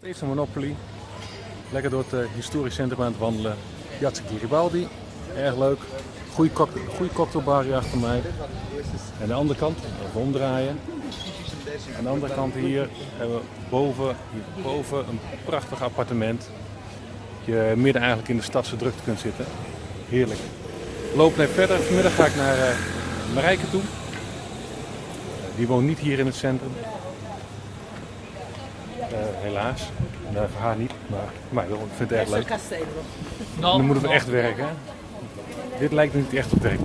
Steeds een Monopoly. Lekker door het eh, historisch centrum aan het wandelen. Piazza Garibaldi. Erg leuk. Cocktail, goeie cocktailbar hier achter mij. En de andere kant, even omdraaien. Aan de andere kant hier hebben we boven, boven een prachtig appartement. Je midden eigenlijk in de stadse drukte kunt zitten. Heerlijk. Loop net verder. Vanmiddag ga ik naar eh, Marijke toe. Die woont niet hier in het centrum. Eh, helaas. Nou, voor haar niet, maar, maar ik vind het erg leuk. Dan moeten we echt werken. Dit lijkt niet echt op werk.